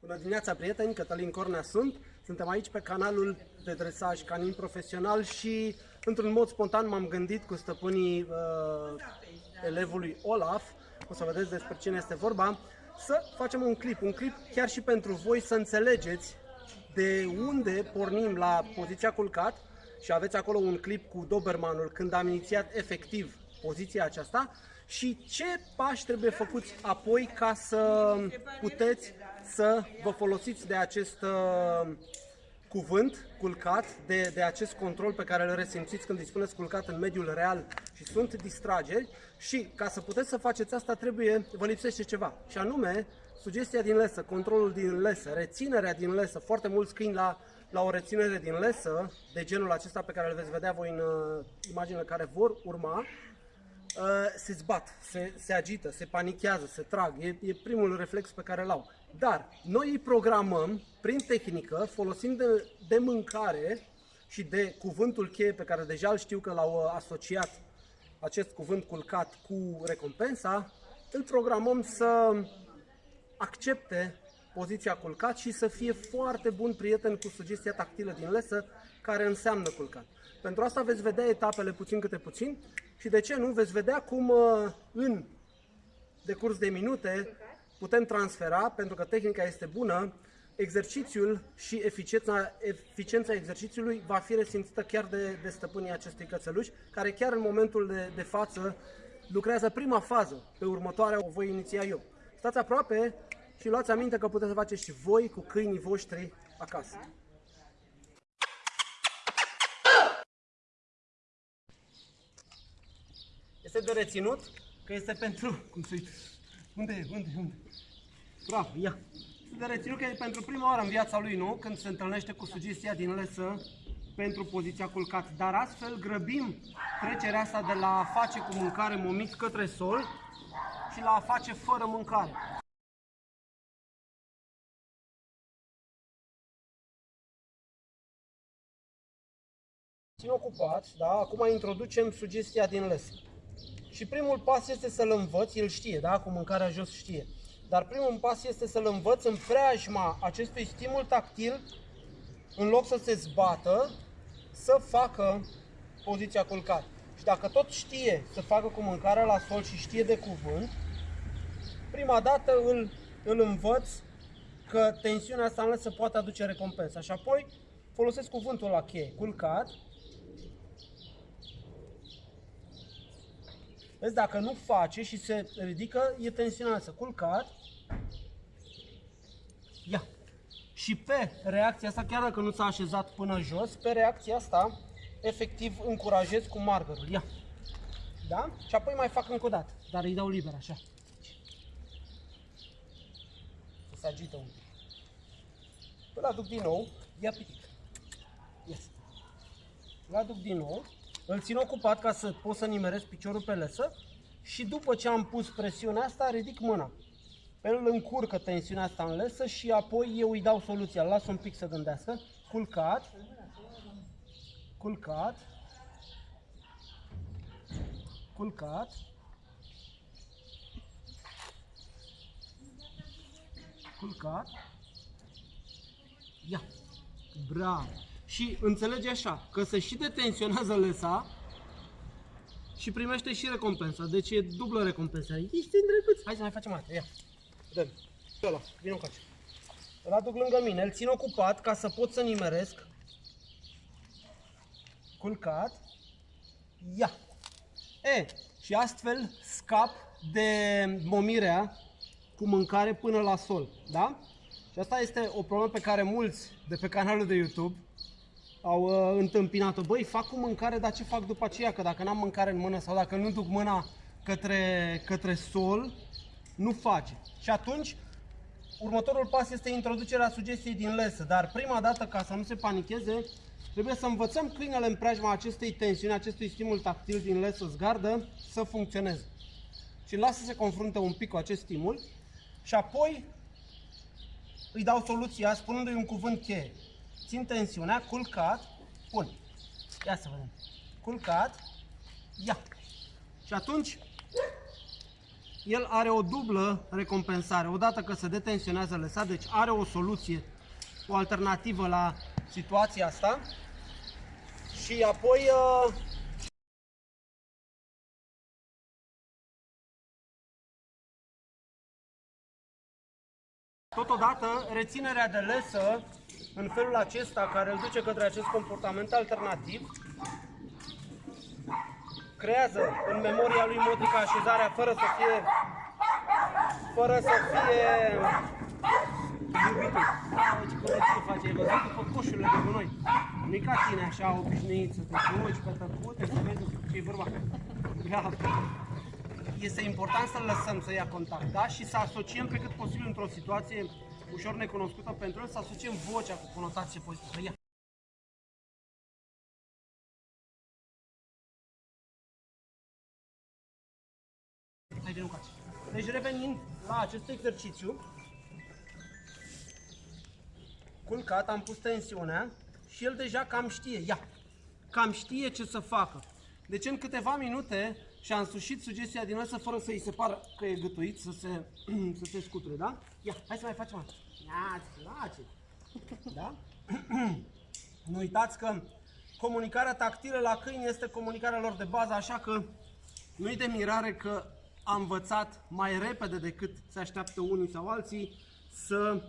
Bună dimineața, prieteni! Cătălin Cornea sunt. Suntem aici pe canalul de dresaj canin profesional și, într-un mod spontan, m-am gândit cu stăpânii uh, elevului Olaf, o să vedeți despre cine este vorba, să facem un clip, un clip chiar și pentru voi să înțelegeți de unde pornim la poziția culcat și aveți acolo un clip cu Dobermanul când am inițiat efectiv poziția aceasta și ce pași trebuie făcuți apoi ca să puteți să vă folosiți de acest uh, cuvânt culcat, de, de acest control pe care îl resimțiți când îi spuneți culcat în mediul real și sunt distrageri. Și ca să puteți să faceți asta trebuie, vă lipsește ceva. Și anume sugestia din lesă, controlul din lesă, reținerea din lesă, foarte mulți câini la, la o reținere din lesă de genul acesta pe care îl veți vedea voi în uh, imaginile care vor urma, uh, se zbat, se, se agită, se panichează, se trag. E, e primul reflex pe care îl au. Dar noi îi programăm prin tehnică, folosind de, de mâncare și de cuvântul cheie pe care deja îl știu că l-au uh, asociat acest cuvânt culcat cu recompensa, îl programăm să accepte poziția culcat și să fie foarte bun prieten cu sugestia tactilă din lesă care înseamnă culcat. Pentru asta veți vedea etapele puțin câte puțin și de ce nu veți vedea cum uh, în decurs de minute putem transfera, pentru că tehnica este bună, exercițiul și eficiența, eficiența exercițiului va fi resimțită chiar de, de stăpânii acestui cățeluș, care chiar în momentul de, de față lucrează prima fază, pe următoarea o voi iniția eu. Stați aproape și luați aminte că puteți să faceți și voi cu câinii voștri acasă. Este de reținut că este pentru... Cum să uit? Unde e? Unde? Unde? Bravo, ia! Este de reținut că e pentru prima oară în viața lui, nu? Când se întâlnește cu sugestia din lesă pentru poziția culcat. Dar astfel grăbim trecerea asta de la a face cu mâncare momit către sol și la a face fără mâncare. Țin ocupat, da? Acum introducem sugestia din lesă. Și primul pas este să-l învăț, el știe, da? Cu mâncarea jos știe. Dar primul pas este să-l învăț în preajma acestui stimul tactil, în loc să se zbată, să facă poziția culcat. Și dacă tot știe să facă cu mâncarea la sol și știe de cuvânt, prima dată îl, îl învăț că tensiunea asta în să poate aduce recompensa. Și apoi folosesc cuvântul la cheie, culcat, Vezi, dacă nu face și se ridică, e tensionată. Culcat. Ia. Și pe reacția asta, chiar dacă nu s-a așezat până jos, pe reacția asta, efectiv încurajez cu margerul. Ia. Da? Și apoi mai fac încă o dată, dar îi dau liber așa. Se agită un pic. Îl aduc din nou, ia pitic. Yes. Îl aduc din nou îl țin ocupat ca să pot să nimeresc piciorul pe lăsă și după ce am pus presiunea asta, ridic mâna. El încurcă tensiunea asta în lesă și apoi eu îi dau soluția. Las un pic să gândească. Culcat. Culcat. Culcat. Culcat. Ia. Bravo și înțelege așa, că se și detenționează lesa și primește și recompensa. Deci e dublă recompensa. Ești îndrăguț. Hai să mai facem asta. Ia. Dă-mi. Ăla, vină încoace. Îl aduc lângă mine, îl țin ocupat ca să pot să nimeresc. Culcat. Ia. E, și astfel scap de momirea cu mâncare până la sol. Da? Și asta este o problemă pe care mulți de pe canalul de YouTube au uh, întâmpinat-o. Băi, fac cu mâncare, dar ce fac după aceea? Că dacă n-am mâncare în mână sau dacă nu duc mâna către, către sol, nu face. Și atunci, următorul pas este introducerea sugestiei din lesă. Dar prima dată, ca să nu se panicheze, trebuie să învățăm câinele în preajma acestei tensiuni, acestui stimul tactil din lesă zgardă, să funcționeze. Și lasă să se confrunte un pic cu acest stimul și apoi îi dau soluția spunându-i un cuvânt cheie țin tensiunea, culcat, pun. Ia să vedem. Culcat, ia. Și atunci el are o dublă recompensare. Odată că se detensionează lăsat, deci are o soluție, o alternativă la situația asta. Și apoi uh, Totodată, reținerea de lesă în felul acesta care îl duce către acest comportament alternativ creează în memoria lui motrica așezarea fără să fie fără să fie iubitul. Da, ce corecție face, ai văzut după coșurile de gunoi. Nu e ca tine așa obișnuit să te duci pe tăcute, să vezi ce e vorba. Bravo. Este important să-l lăsăm să ia contact, da? Și să asociem pe cât posibil într-o situație ușor necunoscută pentru el, să asociem vocea cu conotație pozitivă. Ia. Hai de nucați. Deci revenind la acest exercițiu, culcat, am pus tensiunea și el deja cam știe, ia, cam știe ce să facă. Deci în câteva minute și-a însușit sugestia din asta fără să-i se pară că e gătuit, să se, să se scuture, da? Ia, hai să mai facem asta. Ia, îți place. Da? nu uitați că comunicarea tactilă la câini este comunicarea lor de bază, așa că nu-i de mirare că a învățat mai repede decât se așteaptă unii sau alții să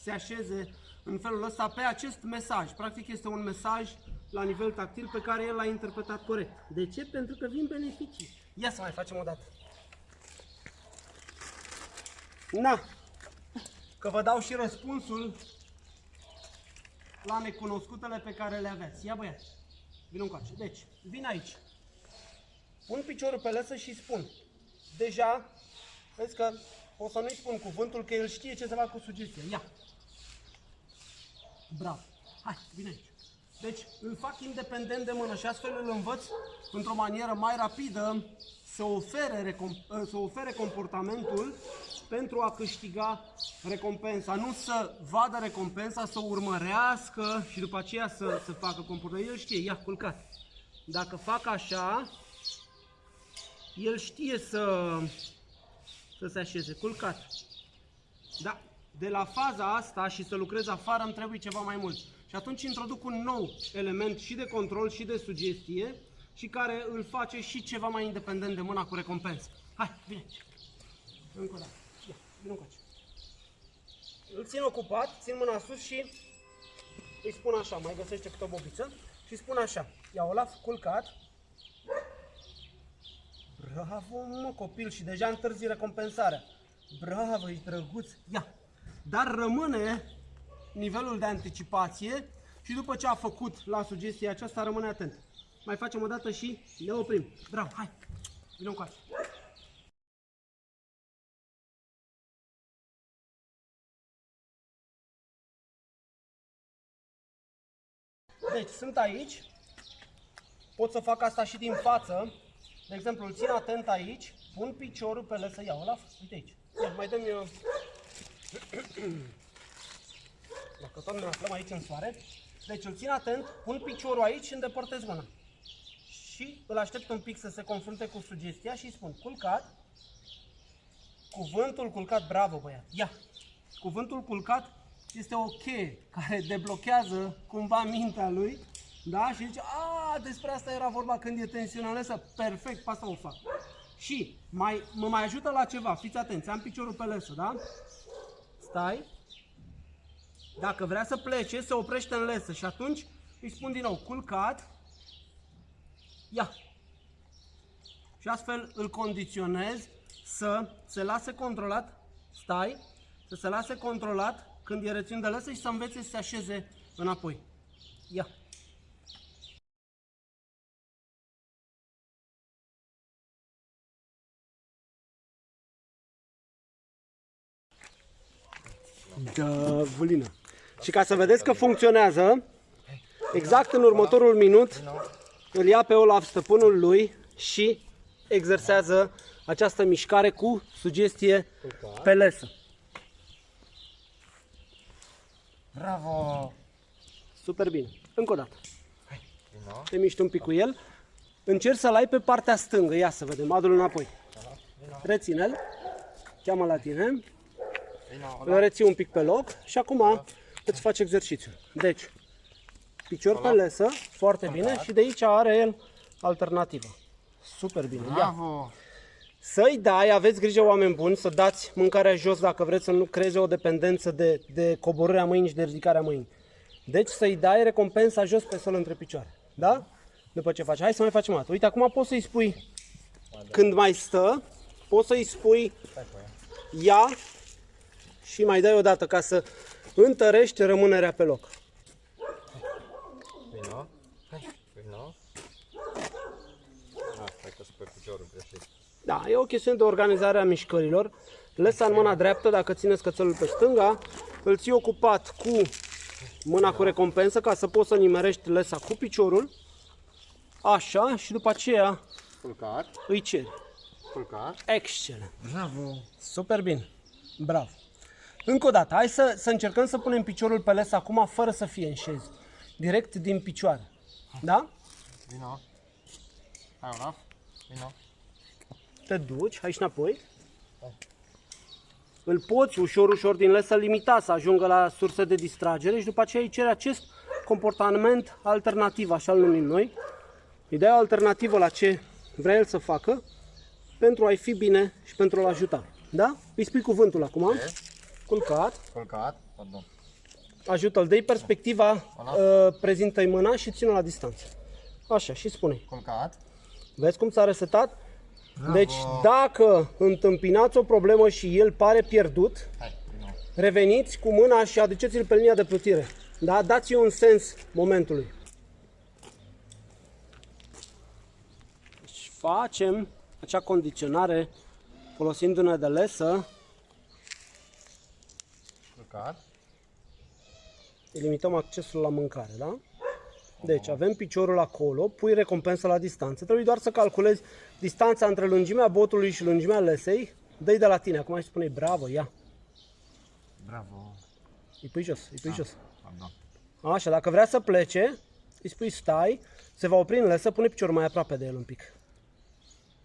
se așeze în felul ăsta pe acest mesaj. Practic este un mesaj la nivel tactil pe care el l-a interpretat corect. De ce? Pentru că vin beneficii. Ia să mai facem o dată. Na, că vă dau și răspunsul la necunoscutele pe care le aveți. Ia băiați, vin încoace. Deci, vin aici. Pun piciorul pe lăsă și spun. Deja, vezi că o să nu-i spun cuvântul, că el știe ce să fac cu sugestia. Ia. Bravo. Hai, vine aici. Deci îl fac independent de mână și astfel îl învăț într-o manieră mai rapidă să ofere, să ofere comportamentul pentru a câștiga recompensa. Nu să vadă recompensa, să o urmărească și după aceea să, să facă comportamentul. El știe, ia, culcat. Dacă fac așa, el știe să, să se așeze, culcat. Da, de la faza asta și să lucrez afară îmi trebuie ceva mai mult. Și atunci introduc un nou element și de control și de sugestie și care îl face și ceva mai independent de mâna cu recompensă. Hai, vine aici. Încă o dată. Ia, vine încoace. Îl țin ocupat, țin mâna sus și îi spun așa, mai găsește câte o bobiță și spun așa. Ia Olaf, culcat. Bravo, mă, copil, și deja întârzi recompensarea. Bravo, ești drăguț. Ia. Dar rămâne nivelul de anticipație și după ce a făcut la sugestia aceasta, rămâne atent. Mai facem o dată și ne oprim. Bravo, hai! Vino încoace. Deci, sunt aici. Pot să fac asta și din față. De exemplu, îl țin atent aici, pun piciorul pe lăsă, ia Olaf, uite aici. Ia, mai dăm eu... Dacă tot ne aflăm aici în soare. Deci îl țin atent, pun piciorul aici și îndepărtez mâna. Și îl aștept un pic să se confrunte cu sugestia și îi spun culcat. Cuvântul culcat, bravo băiat, ia. Cuvântul culcat este o cheie care deblochează cumva mintea lui da? Și zice, a, despre asta era vorba când e tensională, perfect, pe asta o fac. Și mai, mă mai ajută la ceva, fiți atenți, am piciorul pe lesă, da? Stai, dacă vrea să plece, se oprește în lesă și atunci îi spun din nou, culcat, ia. Și astfel îl condiționez să se lase controlat, stai, să se lase controlat când e rețin de lăsă și să învețe să se așeze înapoi. Ia. Da, Vulina. Și ca să vedeți că funcționează, exact în următorul minut îl ia pe Olaf stăpânul lui și exersează această mișcare cu sugestie pe lesă. Bravo! Super bine. Încă o dată. Te miști un pic cu el. Încerci să-l ai pe partea stângă. Ia să vedem. Adu-l înapoi. Reține-l. cheamă la tine, Vino, îl reții un pic pe loc și acum îți faci exercițiu. Deci, picior pe lesă, foarte bine și de aici are el alternativă. Super bine. Ia. Bravo. Să-i dai, aveți grijă oameni buni, să dați mâncarea jos dacă vreți să nu creeze o dependență de, de coborârea mâinii și de ridicarea mâinii. Deci să-i dai recompensa jos pe sol între picioare. Da? După ce faci. Hai să mai facem o dată. Uite, acum poți să-i spui, când mai stă, poți să-i spui ia și mai dai o dată ca să întărești rămânerea pe loc. Vino. Hai, vino. Ah, hai că spui piciorul greșit. Da, e o chestiune de organizare a mișcărilor. Lesa în mâna dreaptă, dacă țineți cățelul pe stânga, îl ții ocupat cu mâna cu recompensă ca să poți să nimerești lesa cu piciorul. Așa, și după aceea Culcat. îi ceri. Culcat. Excelent. Bravo. Super bine. Bravo. Încă o dată, hai să, să încercăm să punem piciorul pe les acum fără să fie în șez. Direct din picioare. Da? Vino. Hai, Olaf. Vino. te duci, hai și înapoi. Îl poți ușor, ușor din les să limita, să ajungă la surse de distragere și după aceea îi cere acest comportament alternativ, așa îl numim noi. Îi dai o alternativă la ce vrea el să facă pentru a-i fi bine și pentru a-l ajuta. Da? Îi spui cuvântul acum. Culcat. Culcat. Pardon. Ajută-l, dă perspectiva, uh, prezintă-i mâna și ține-o la distanță. Așa, și spune Culcat. Vezi cum s-a resetat? Deci dacă întâmpinați o problemă și el pare pierdut, Hai, vino. reveniți cu mâna și aduceți-l pe linia de plutire. Da? Dați-i un sens momentului. Deci facem acea condiționare folosindu-ne de lesă, Culcat. limităm accesul la mâncare, da? Deci avem piciorul acolo, pui recompensă la distanță, trebuie doar să calculezi distanța între lungimea botului și lungimea lesei, dă de la tine, acum își spune bravo, ia, Bravo. îi pui jos, îi pui jos. Pardon. Așa, dacă vrea să plece, îi spui stai, se va opri în lesă, pune piciorul mai aproape de el un pic.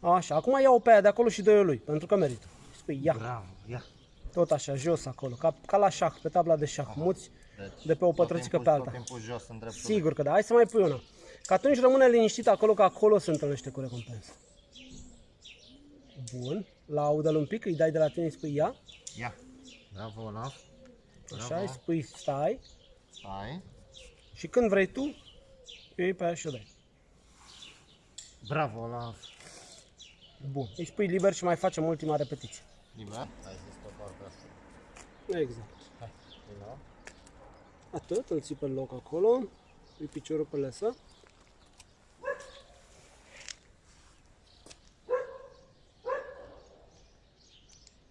Așa, acum ia-o pe aia de acolo și dă-i lui, pentru că merită. Îi spui ia, Bravo. Ia. Tot așa, jos acolo, ca, ca la șah, pe tabla de șah, muți Deci, de pe o tot pătrățică timpul- pe alta. Tot timpul jos în dreptul. Sigur că da, hai să mai pui una. Că atunci rămâne liniștit acolo, că acolo se întâlnește cu recompensă. Bun, laudă-l un pic, îi dai de la tine, îi spui ia, Ia. Bravo, Olaf. așa, îi spui stai Stai. și când vrei tu, îi iei pe aia și o dai. Bravo, Olaf. Bun, îi spui liber și mai facem ultima repetiție. Liber. Hai să stop partea asta. Exact. Hai. Vino. Atât, îl ții pe loc acolo, pui piciorul pe lesă.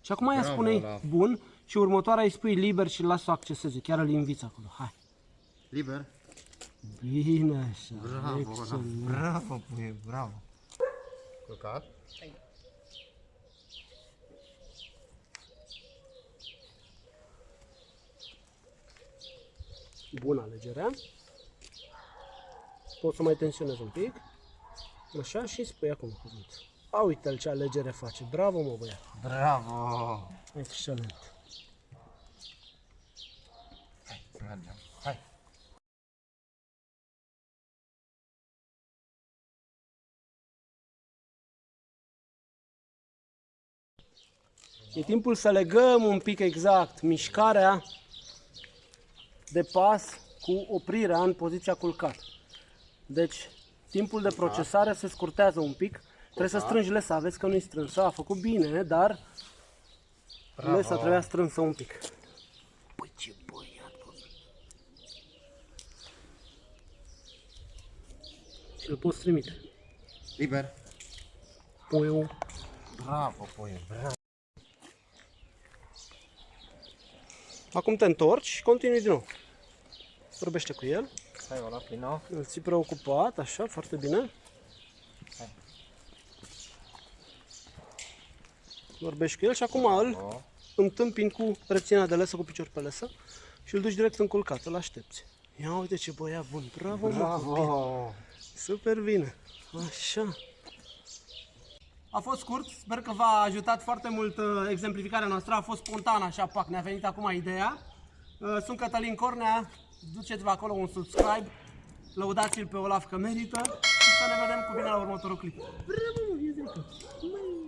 Și acum ea Bravo, spune Olaf. bun și următoarea îi spui liber și îl lasă să acceseze, chiar îl inviți acolo. Hai. Liber. Bine așa, Bravo, Olaf. excelent. Bravo, puie. Bravo. Bună alegerea. Poți să mai tensionezi un pic. Așa și spui acum cuvântul. A, uite-l ce alegere face. Bravo, mă băiat. Bravo. Excelent. Hai, mergem. Hai. E timpul să legăm un pic exact mișcarea de pas cu oprirea în poziția culcat. Deci, timpul de procesare se scurtează un pic. Trebuie să strângi lesa, vezi că nu-i strânsă, a făcut bine, dar Bravo. lesa trebuia strânsă un pic. Păi ce băiat, bă. Și îl poți trimite. Liber. Puiul. Bravo, puie. Bravo. Acum te întorci și continui din nou. Vorbește cu el. Hai, Olaf, vino. Îl ții preocupat, așa, foarte bine. Hai. Vorbești cu el și acum îl O. întâmpini cu reținerea de lesă, cu picior pe lesă și îl duci direct în culcat, îl aștepți. Ia uite ce băiat bun, bravo, mă, copil. Bravo. super bine. Așa. A fost scurt, sper că v-a ajutat foarte mult uh, exemplificarea noastră, a fost spontană așa, pac, ne-a venit acum ideea. Uh, Sunt Cătălin Cornea, duceți-vă acolo un subscribe, lăudați-l pe Olaf că merită și să ne vedem cu bine la următorul clip. Bravo, mă,